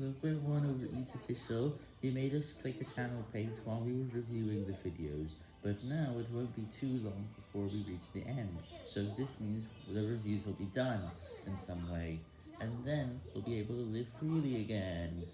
Look one over Eats Official, he made us click a channel page while we were reviewing the videos, but now it won't be too long before we reach the end, so this means the reviews will be done in some way, and then we'll be able to live freely again.